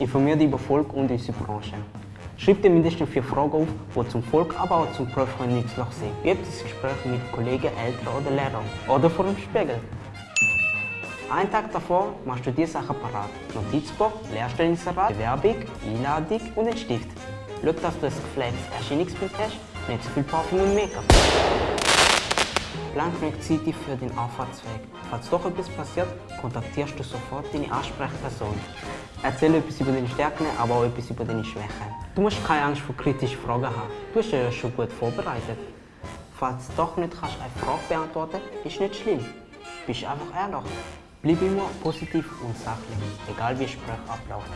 Informier dich über Volk und unsere Branche. Schreib dir mindestens vier Fragen auf, die zum Volk, aber auch zum nützlich sind. Wie das Gespräch mit Kollegen, Eltern oder Lehrern. Oder vor dem Spiegel. Einen Tag davor machst du diese Sachen parat. Notizbuch, Lehrstellinserat, Bewerbung, Einladung und ein Stift. Schau, dass du ein gepflegtes Erscheinungsbild hast, nicht zu viel Parfüm und Make-up. Plan genug Zeit für den Anfahrtsweg. Falls doch etwas passiert, kontaktierst du sofort deine Ansprechperson. Erzähl etwas über deine Stärken, aber auch etwas über deine Schwächen. Du musst keine Angst vor kritischen Fragen haben. Du hast ja schon gut vorbereitet. Falls du doch nicht kannst eine Frage beantworten kannst, ist nicht schlimm. Bist einfach ehrlich. Bleib immer positiv und sachlich, egal wie Gespräch abläuft.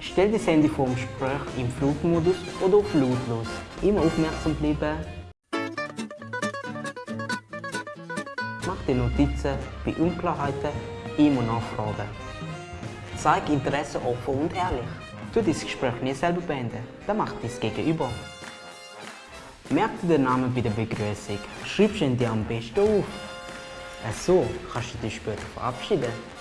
Stell das Handy vor dem Gespräch im Flugmodus oder auf lautlos. Immer aufmerksam bleiben. Mach dir Notizen bei Unklarheiten immer nachfragen. Zeig Interesse offen und ehrlich. Tu dein Gespräch nie selber beenden, dann macht dies Gegenüber. Merk dir den Namen bei der Begrüßung. Schreibst ihn dir am besten auf. So kannst du dich später verabschieden.